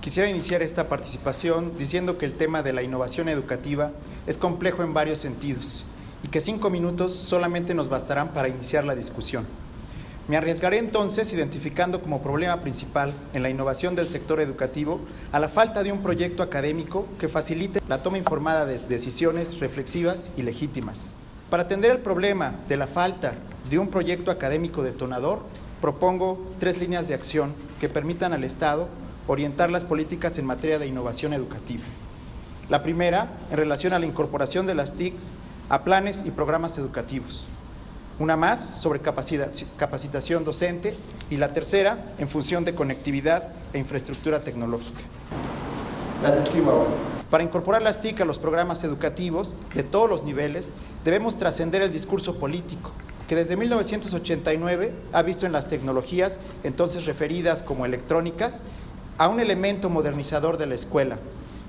Quisiera iniciar esta participación diciendo que el tema de la innovación educativa es complejo en varios sentidos y que cinco minutos solamente nos bastarán para iniciar la discusión. Me arriesgaré entonces identificando como problema principal en la innovación del sector educativo a la falta de un proyecto académico que facilite la toma informada de decisiones reflexivas y legítimas. Para atender el problema de la falta de un proyecto académico detonador, propongo tres líneas de acción que permitan al Estado orientar las políticas en materia de innovación educativa. La primera, en relación a la incorporación de las TICs a planes y programas educativos. Una más sobre capacitación docente y la tercera en función de conectividad e infraestructura tecnológica. Las describo ahora. Para incorporar las TIC a los programas educativos de todos los niveles, debemos trascender el discurso político, que desde 1989 ha visto en las tecnologías, entonces referidas como electrónicas, a un elemento modernizador de la escuela,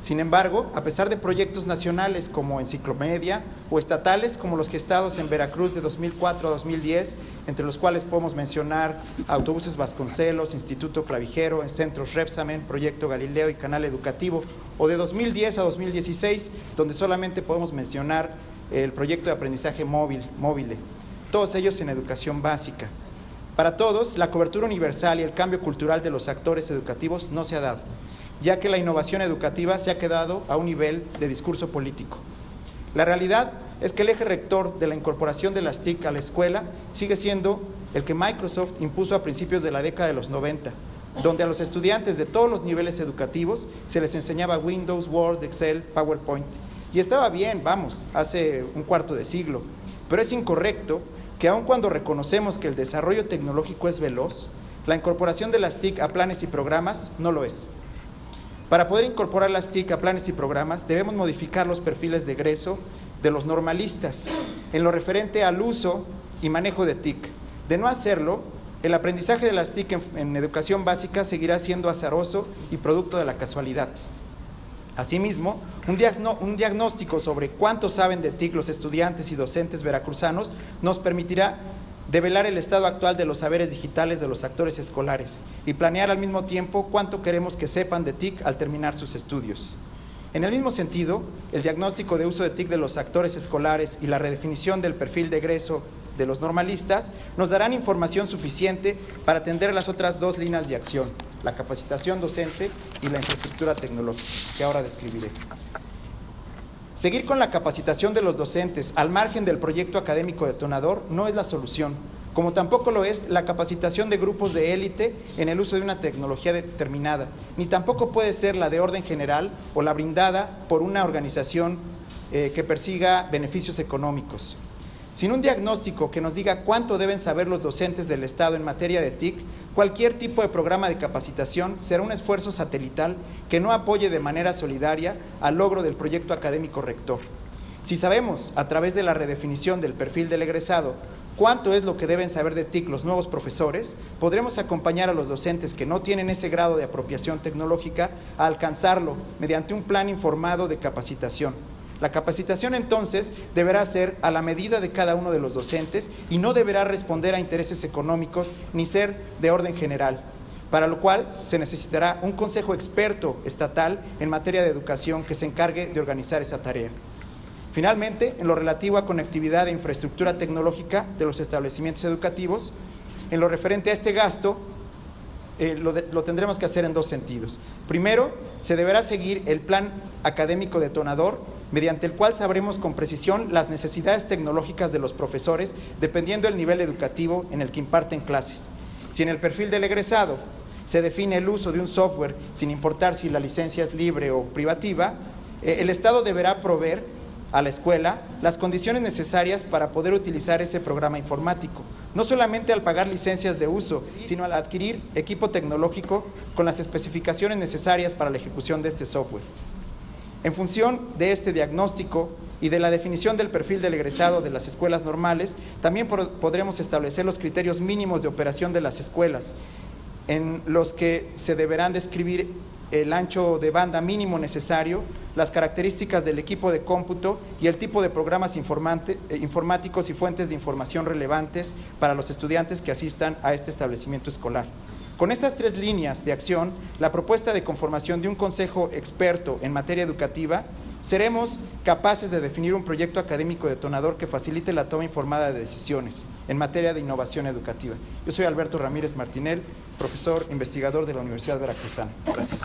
sin embargo, a pesar de proyectos nacionales como Enciclomedia o estatales como los gestados en Veracruz de 2004 a 2010, entre los cuales podemos mencionar Autobuses Vasconcelos, Instituto Clavijero, Centros Repsamen, Proyecto Galileo y Canal Educativo, o de 2010 a 2016, donde solamente podemos mencionar el proyecto de aprendizaje móvil, móvil, todos ellos en educación básica. Para todos, la cobertura universal y el cambio cultural de los actores educativos no se ha dado ya que la innovación educativa se ha quedado a un nivel de discurso político. La realidad es que el eje rector de la incorporación de las TIC a la escuela sigue siendo el que Microsoft impuso a principios de la década de los 90, donde a los estudiantes de todos los niveles educativos se les enseñaba Windows, Word, Excel, PowerPoint. Y estaba bien, vamos, hace un cuarto de siglo, pero es incorrecto que aun cuando reconocemos que el desarrollo tecnológico es veloz, la incorporación de las TIC a planes y programas no lo es. Para poder incorporar las TIC a planes y programas, debemos modificar los perfiles de egreso de los normalistas en lo referente al uso y manejo de TIC. De no hacerlo, el aprendizaje de las TIC en, educación básica seguirá siendo azaroso y producto de la casualidad. Asimismo, un, diagnóstico sobre cuánto saben de TIC los estudiantes y docentes veracruzanos nos permitirá develar el estado actual de los saberes digitales de los actores escolares y planear al mismo tiempo cuánto queremos que sepan de TIC al terminar sus estudios. En el mismo sentido, el diagnóstico de uso de TIC de los actores escolares y la redefinición del perfil de egreso de los normalistas nos darán información suficiente para atender las otras dos líneas de acción, la capacitación docente y la infraestructura tecnológica, que ahora describiré. Seguir con la capacitación de los docentes al margen del proyecto académico detonador no es la solución, como tampoco lo es la capacitación de grupos de élite en el uso de una tecnología determinada, ni tampoco puede ser la de orden general o la brindada por una organización eh, que persiga beneficios económicos. Sin un diagnóstico que nos diga cuánto deben saber los docentes del Estado en materia de TIC, cualquier tipo de programa de capacitación será un esfuerzo satelital que no apoye de manera solidaria al logro del proyecto académico rector. Si sabemos, a través de la redefinición del perfil del egresado, cuánto es lo que deben saber de TIC los nuevos profesores, podremos acompañar a los docentes que no tienen ese grado de apropiación tecnológica a alcanzarlo mediante un plan informado de capacitación la capacitación entonces deberá ser a la medida de cada uno de los docentes y no deberá responder a intereses económicos ni ser de orden general, para lo cual se necesitará un consejo experto estatal en materia de educación que se encargue de organizar esa tarea. Finalmente, en lo relativo a conectividad e infraestructura tecnológica de los establecimientos educativos, en lo referente a este gasto, eh, lo, lo, tendremos que hacer en dos sentidos. Primero, se deberá seguir el plan académico detonador mediante el cual sabremos con precisión las necesidades tecnológicas de los profesores dependiendo del nivel educativo en el que imparten clases. Si en el perfil del egresado se define el uso de un software sin importar si la licencia es libre o privativa, eh, el Estado deberá proveer a la escuela las condiciones necesarias para poder utilizar ese programa informático, no solamente al pagar licencias de uso, sino al adquirir equipo tecnológico con las especificaciones necesarias para la ejecución de este software. En función de este diagnóstico y de la definición del perfil del egresado de las escuelas normales, también podremos establecer los criterios mínimos de operación de las escuelas, en los que se deberán describir el ancho de banda mínimo necesario, las características del equipo de cómputo y el tipo de programas eh, informáticos y fuentes de información relevantes para los estudiantes que asistan a este establecimiento escolar. Con estas tres líneas de acción, la propuesta de conformación de un consejo experto en materia educativa, seremos capaces de definir un proyecto académico detonador que facilite la toma informada de decisiones en materia de innovación educativa. Yo soy Alberto Ramírez Martinel, profesor investigador de la Universidad Veracruzana. Gracias.